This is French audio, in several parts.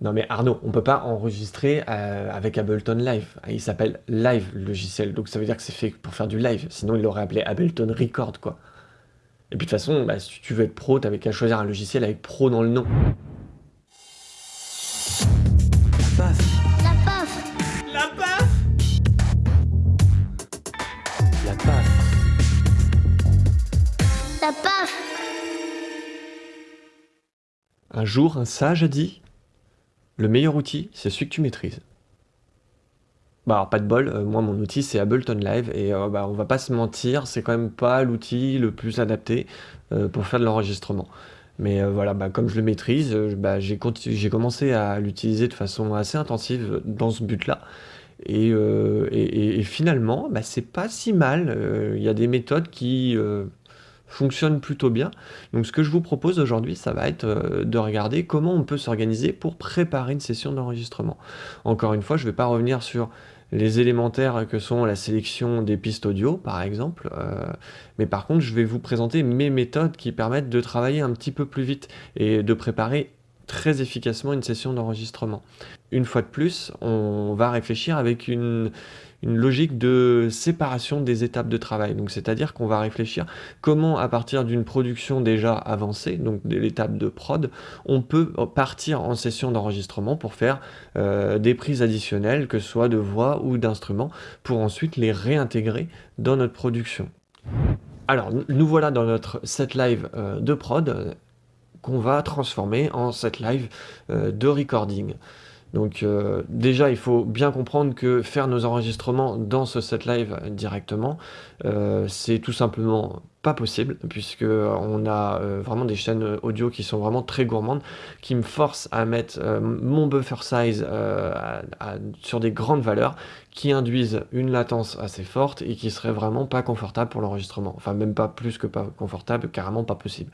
Non mais Arnaud, on peut pas enregistrer euh, avec Ableton Live. Il s'appelle Live le logiciel, donc ça veut dire que c'est fait pour faire du live. Sinon il l'aurait appelé Ableton Record quoi. Et puis de toute façon, bah, si tu veux être pro, t'avais qu'à choisir un logiciel avec pro dans le nom. La paf, La paf La paf la paf, La paf Un jour, un sage a dit Le meilleur outil, c'est celui que tu maîtrises. Bah alors pas de bol, euh, moi mon outil c'est Ableton Live et euh, bah, on va pas se mentir, c'est quand même pas l'outil le plus adapté euh, pour faire de l'enregistrement. Mais euh, voilà, bah, comme je le maîtrise, bah, j'ai commencé à l'utiliser de façon assez intensive dans ce but-là. Et, et- finalement, bah, c'est pas si mal. Il y a des méthodes qui fonctionnent plutôt bien. Donc ce que je vous propose aujourd'hui, ça va être euh, de regarder comment on peut s'organiser pour préparer une session d'enregistrement. Encore une fois, je ne vais pas revenir sur les élémentaires que sont la sélection des pistes audio, par exemple, euh, mais par contre, je vais vous présenter mes méthodes qui permettent de travailler un petit peu plus vite et de préparer très efficacement une session d'enregistrement. Une fois de plus, on va réfléchir avec une, une logique de séparation des étapes de travail. Donc, c'est-à-dire qu'on va réfléchir comment, à partir d'une production déjà avancée, donc de l'étape de prod, on peut partir en session d'enregistrement pour faire euh, des prises additionnelles, que ce soit de voix ou d'instruments, pour ensuite les réintégrer dans notre production. Alors, nous- voilà dans notre set live euh, de prod euh, qu'on va transformer en set live de recording. Donc euh, déjà, il faut bien comprendre que faire nos enregistrements dans ce set live directement, euh, c'est tout simplement pas possible, puisque euh, on a vraiment des chaînes audio qui sont vraiment très gourmandes, qui me forcent à mettre mon buffer size sur des grandes valeurs, qui induisent une latence assez forte et qui seraient vraiment pas confortables pour l'enregistrement. Enfin, même pas plus que pas confortable, carrément pas possible.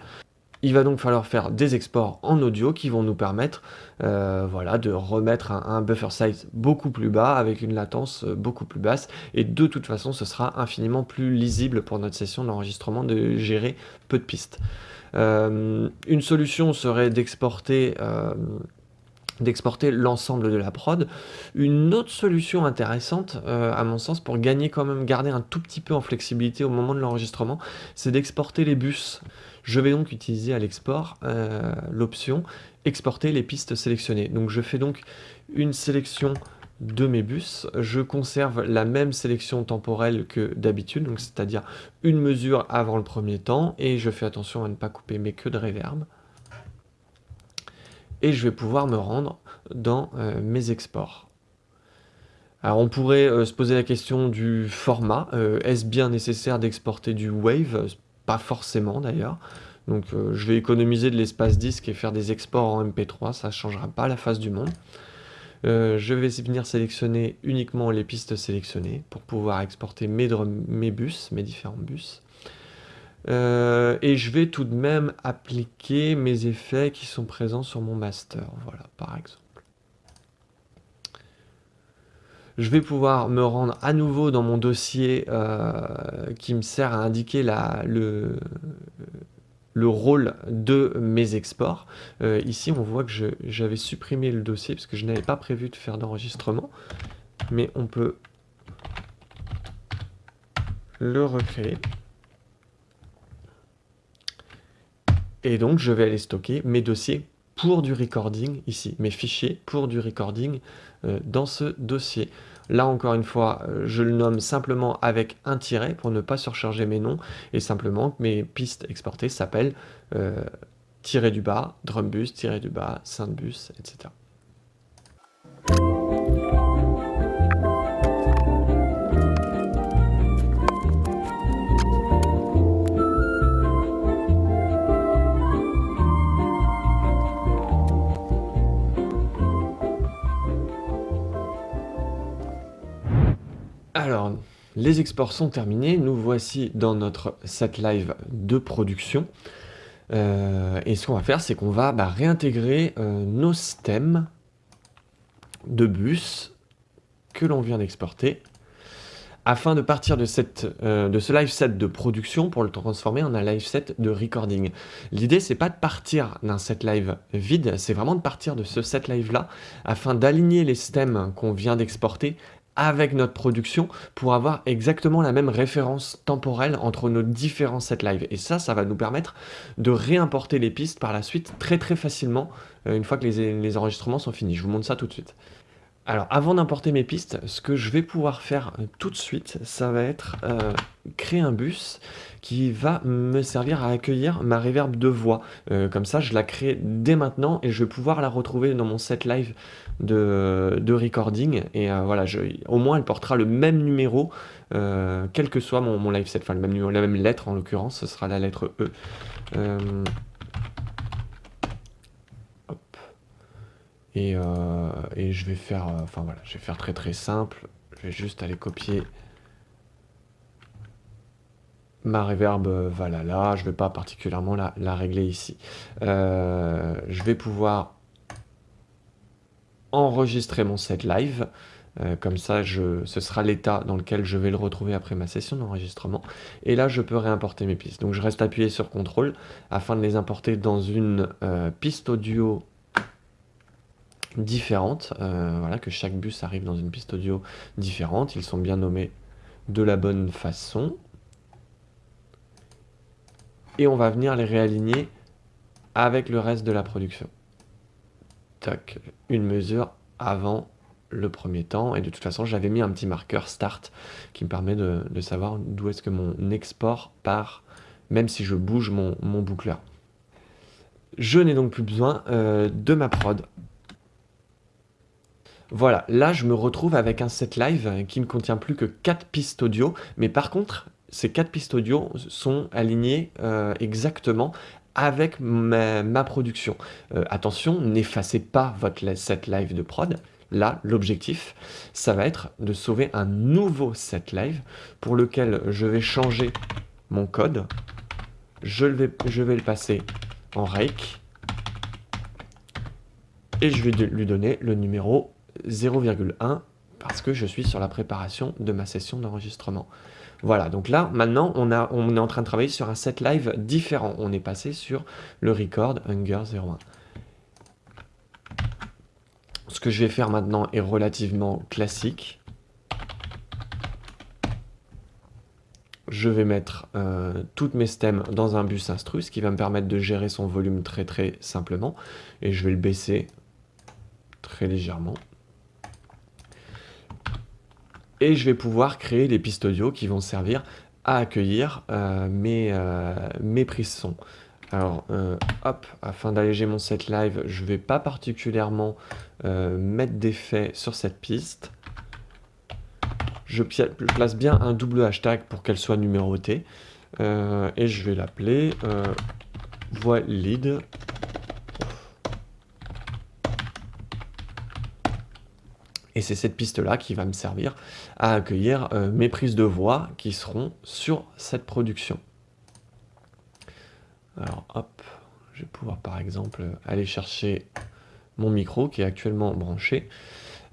Il va donc falloir faire des exports en audio qui vont nous permettre euh, voilà, de remettre un, buffer size beaucoup plus bas avec une latence euh, beaucoup plus basse et de toute façon ce sera infiniment plus lisible pour notre session d'enregistrement de gérer peu de pistes. Euh, une solution serait d'exporter l'ensemble de la prod. Une autre solution intéressante, à mon sens, pour gagner quand même, garder un tout petit peu en flexibilité au moment de l'enregistrement, c'est d'exporter les bus. Je vais donc utiliser à l'export euh, l'option exporter les pistes sélectionnées. Donc je fais donc une sélection de mes bus, je conserve la même sélection temporelle que d'habitude, donc c'est-à-dire une mesure avant le premier temps, et je fais attention à ne pas couper mes queues de reverb et je vais pouvoir me rendre dans euh, mes exports. Alors on pourrait euh, se poser la question du format. Est-ce bien nécessaire d'exporter du Wave? Forcément d'ailleurs. Donc euh, je vais économiser de l'espace disque et faire des exports en MP3, ça ne changera pas la face du monde. Euh, je vais venir sélectionner uniquement les pistes sélectionnées pour pouvoir exporter mes, drum- mes bus, mes différents bus. Euh, et je vais tout de même appliquer mes effets qui sont présents sur mon master, voilà, par exemple. Je vais pouvoir me rendre à nouveau dans mon dossier euh, qui me sert à indiquer le, le rôle de mes exports. Euh, ici, on voit que j'avais supprimé le dossier parce que je n'avais pas prévu de faire d'enregistrement, mais on peut le recréer. Et donc, je vais aller stocker mes dossiers pour du recording ici, mes fichiers pour du recording euh, dans ce dossier. Là, encore une fois, euh, je le nomme simplement avec un tiret pour ne pas surcharger mes noms et simplement que mes pistes exportées s'appellent euh, tiret du bas, drumbus, tiret du bas, synthbus, etc. les exports sont terminés. Nous voici dans notre set live de production. Euh, et ce qu'on va faire, c'est qu'on va bah, réintégrer euh, nos systèmes de bus que l'on vient d'exporter afin de partir euh, de ce live set de production pour le transformer en un live set de recording. L'idée, c'est pas de partir d'un set live vide, c'est vraiment de partir de ce set live-là afin d'aligner les stems qu'on vient d'exporter avec notre production pour avoir exactement la même référence temporelle entre nos différents set live. Et ça, ça va nous permettre de réimporter les pistes par la suite très très facilement euh, une fois que les, les enregistrements sont finis. Je vous montre ça tout de suite. Alors, avant d'importer mes pistes, ce que je vais pouvoir faire euh, tout de suite, ça va être euh, créer un bus qui va me servir à accueillir ma reverb de voix. Euh, comme ça, je la crée dès maintenant et je vais pouvoir la retrouver dans mon set live de, de recording. Et voilà, au moins, elle portera le même numéro, quel que soit mon, live set. Enfin, la même lettre en l'occurrence, ce sera la lettre E. Euh, et, je vais faire, euh, enfin voilà, je vais faire très très simple. Je vais juste aller copier ma reverb euh, voilà là, je vais pas particulièrement la, régler ici. je vais pouvoir enregistrer mon set live. comme ça, ce sera l'état dans lequel je vais le retrouver après ma session d'enregistrement. Et là, je peux réimporter mes pistes. Donc, je reste appuyé sur CTRL afin de les importer dans une piste audio différentes, euh, voilà, que chaque bus arrive dans une piste audio différente, ils sont bien nommés de la bonne façon. Et on va venir les réaligner avec le reste de la production. Une mesure avant le premier temps, et de toute façon j'avais mis un petit marqueur start qui me permet de, savoir d'où est-ce que mon export part, même si je bouge mon, boucleur. Je n'ai donc plus besoin euh, de ma prod voilà, là je me retrouve avec un set live qui ne contient plus que 4 pistes audio, mais par contre, ces 4 pistes audio sont alignées euh, exactement avec ma, production. Euh, attention, n'effacez pas votre set live de prod. Là, l'objectif, ça va être de sauver un nouveau set live pour lequel je vais changer mon code. Je vais, je vais le passer en rake et je vais lui donner le numéro 0,1 parce que je suis sur la préparation de ma session d'enregistrement. Voilà, donc là, maintenant, on, est en train de travailler sur un set live différent. On est passé sur le record Hunger 01. Ce que je vais faire maintenant est relativement classique. Je vais mettre euh, toutes mes stems dans un bus instru, ce qui va me permettre de gérer son volume très très simplement. Et je vais le baisser très légèrement et je vais pouvoir créer des pistes audio qui vont servir à accueillir euh, mes, euh, mes prises son. Alors, euh, hop, afin d'alléger mon set live, je ne vais pas particulièrement mettre d'effet sur cette piste. Je place bien un double hashtag pour qu'elle soit numérotée. et je vais l'appeler voix lead Et c'est cette piste-là qui va me servir à accueillir euh, mes prises de voix qui seront sur cette production. Alors hop, je vais pouvoir par exemple aller chercher mon micro qui est actuellement branché.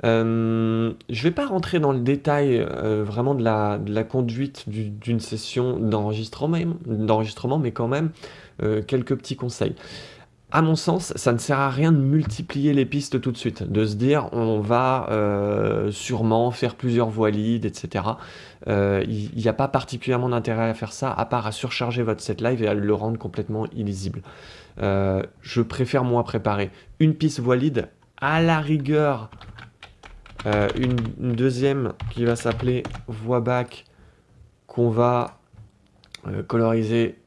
Euh, je ne vais pas rentrer dans le détail euh, vraiment de la, de la conduite d'une session d'enregistrement, mais quand même quelques petits conseils à mon sens, ça ne sert à rien de multiplier les pistes tout de suite, de se dire on va euh, sûrement faire plusieurs voix lead, etc. Euh, il n'y a pas particulièrement d'intérêt à faire ça, à part à surcharger votre set live et à le rendre complètement illisible. Euh, je préfère moi préparer une piste voix lead, à la rigueur une, une, deuxième qui va s'appeler voix back, qu'on va coloriser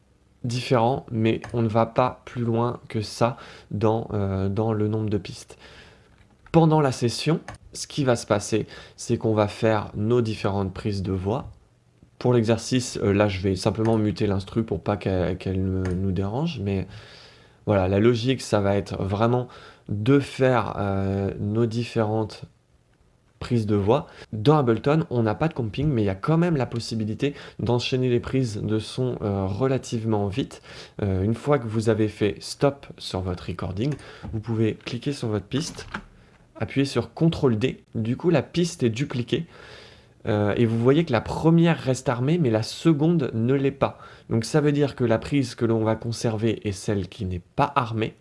différent, mais on ne va pas plus loin que ça dans, euh, dans le nombre de pistes. Pendant la session, ce qui va se passer, c'est qu'on va faire nos différentes prises de voix. Pour l'exercice, euh, là, je vais simplement muter l'instru pour pas qu'elle nous dérange, mais voilà, la logique, ça va être vraiment de faire euh, nos différentes prise de voix. Dans Ableton, on n'a pas de comping, mais il y a quand même la possibilité d'enchaîner les prises de son euh, relativement vite. Euh, une fois que vous avez fait stop sur votre recording, vous pouvez cliquer sur votre piste, appuyer sur CTRL D, du coup la piste est dupliquée. Euh, et vous voyez que la première reste armée, mais la seconde ne l'est pas. Donc ça veut dire que la prise que l'on va conserver est celle qui n'est pas armée,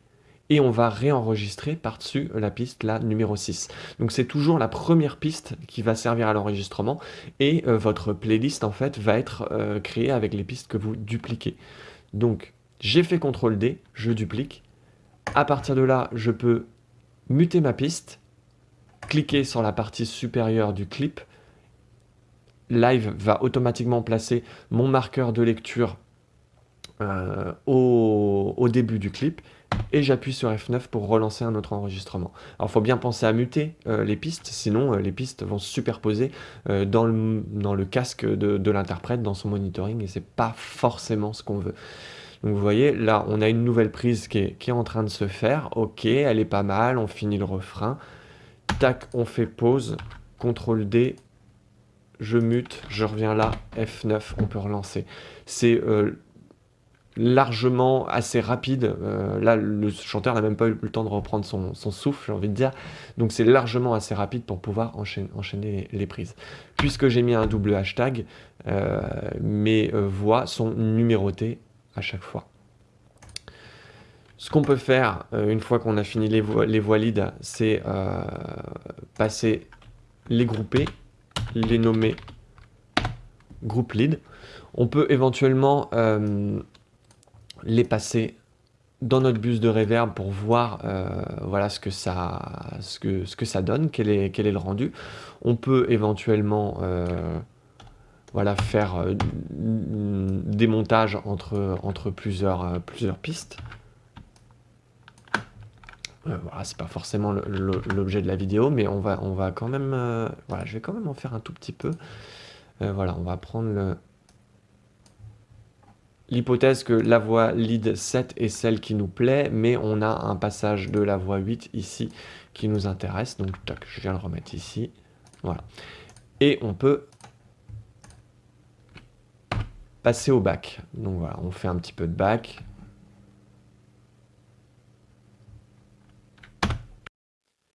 et on va réenregistrer par-dessus la piste, la numéro 6. Donc c'est toujours la première piste qui va servir à l'enregistrement, et euh, votre playlist en fait va être euh, créée avec les pistes que vous dupliquez. Donc j'ai fait CTRL D, je duplique. À partir de là, je peux muter ma piste, cliquer sur la partie supérieure du clip, Live va automatiquement placer mon marqueur de lecture euh, au, début du clip et j'appuie sur F9 pour relancer un autre enregistrement. Alors il faut bien penser à muter euh, les pistes, sinon euh, les pistes vont se superposer dans, le, dans, le, casque de, l'interprète, dans son monitoring, et c'est pas forcément ce qu'on veut. Donc vous voyez, là on a une nouvelle prise qui est, en train de se faire, ok, elle est pas mal, on finit le refrain, tac, on fait pause, CTRL D, je mute, je reviens là, F9, on peut relancer. C'est euh, largement assez rapide. Euh, là, le chanteur n'a même pas eu le temps de reprendre son, souffle, j'ai envie de dire. Donc c'est largement assez rapide pour pouvoir enchaîner, les, prises. Puisque j'ai mis un double hashtag, euh, mes voix sont numérotées à chaque fois. Ce qu'on peut faire, une fois qu'on a fini les voix, les voix lead, c'est passer les grouper les nommer groupe lead. On peut éventuellement euh, les passer dans notre bus de reverb pour voir euh, voilà ce que ça ce que, ce que ça donne, quel est, quel est le rendu. On peut éventuellement euh, voilà, faire des montages entre, plusieurs, pistes. Euh, voilà, c'est pas forcément l'objet de la vidéo, mais on va, quand même... Euh, voilà, je vais quand même en faire un tout petit peu. Euh, voilà, on va prendre l'hypothèse que la voix lead 7 est celle qui nous plaît, mais on a un passage de la voix 8 ici qui nous intéresse. Donc, je viens le remettre ici. Voilà. Et on peut passer au bac. Donc voilà, on fait un petit peu de bac.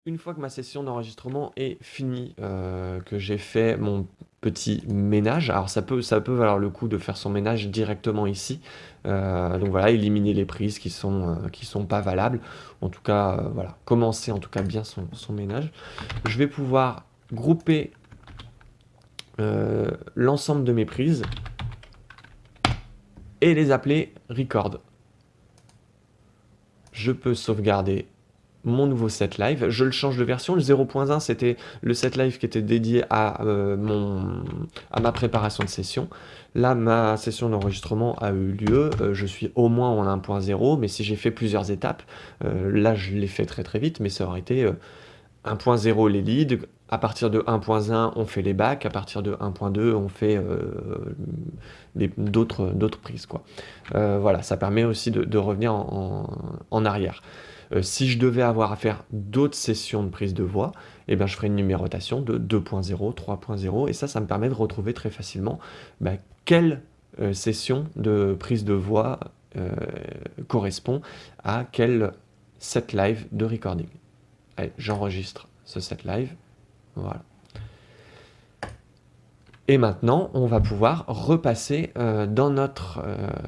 Une fois que ma session d'enregistrement est finie, euh, que j'ai fait mon petit ménage, alors ça peut, ça peut valoir le coup de faire son ménage directement ici, euh, donc voilà, éliminer les prises qui sont, euh, sont pas valables, en tout cas, voilà, commencer en tout cas bien son, son ménage. Je vais pouvoir grouper l'ensemble de mes prises et les appeler record. Je peux sauvegarder mon nouveau set live. Je le change de version. Le 0.1, c'était le set live qui était dédié à, euh, à ma préparation de session. Là, ma session d'enregistrement a eu lieu. Euh, je suis au moins en 1.0, mais si j'ai fait plusieurs étapes, euh, là, je l'ai fait très très vite, mais ça aurait été 1.0 les leads. À partir de 1.1, on fait les bacs. À partir de 1.2, on fait d'autres prises. Voilà, ça permet aussi de, revenir en arrière. Euh, si je devais avoir à faire d'autres sessions de prise de voix, eh ben, je ferais une numérotation de 2.0, 3.0, et ça, ça me permet de retrouver très facilement bah, quelle euh, session de prise de voix euh, correspond à quel set live de recording. Allez, j'enregistre ce set live, voilà. Et maintenant, on va pouvoir repasser dans notre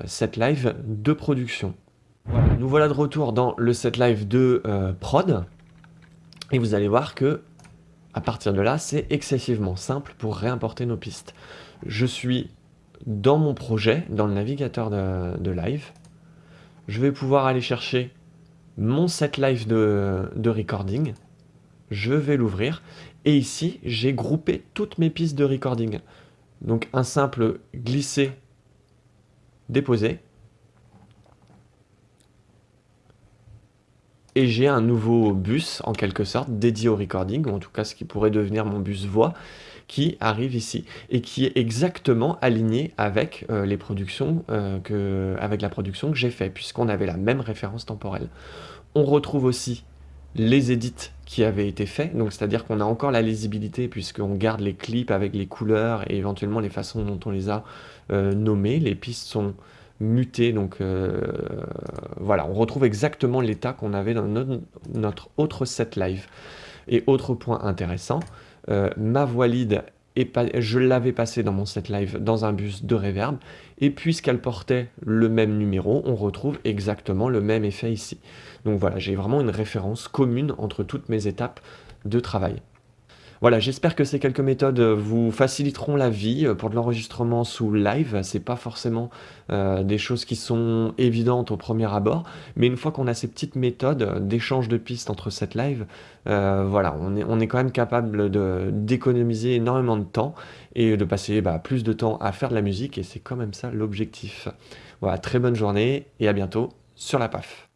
set live de production nous voilà de retour dans le set live de euh, prod. Et vous allez voir que à partir de là, c'est excessivement simple pour réimporter nos pistes. Je suis dans mon projet, dans le navigateur de, live. Je vais pouvoir aller chercher mon set live de, de recording. Je vais l'ouvrir. Et ici, j'ai groupé toutes mes pistes de recording. Donc un simple glisser, déposer. Et j'ai un nouveau bus en quelque sorte dédié au recording, ou en tout cas ce qui pourrait devenir mon bus voix, qui arrive ici et qui est exactement aligné avec euh, euh, la production que j'ai fait puisqu'on avait la même référence temporelle. On retrouve aussi les édits qui avaient été faits, donc c'est-à-dire qu'on a encore la lisibilité puisqu'on garde les clips avec les couleurs et éventuellement les façons dont on les a euh, nommés. Les pistes sont muté. Donc euh, voilà, on retrouve exactement l'état qu'on avait dans notre, autre set live. Et autre point intéressant, euh, ma voix lead je l'avais passé dans mon set live dans un bus de reverb, et puisqu'elle portait le même numéro, on retrouve exactement le même effet ici. Donc voilà, j'ai vraiment une référence commune entre toutes mes étapes de travail. Voilà, j'espère que ces quelques méthodes euh, vous faciliteront la vie euh, pour de l'enregistrement sous live. C'est pas forcément euh, des choses qui sont évidentes au premier abord, mais une fois qu'on a ces petites méthodes d'échange de pistes entre cette live, voilà, on est, quand même capable d'économiser énormément de temps et de passer bah, plus de temps à faire de la musique, et c'est quand même ça l'objectif. Voilà, très bonne journée et à bientôt sur la PAF.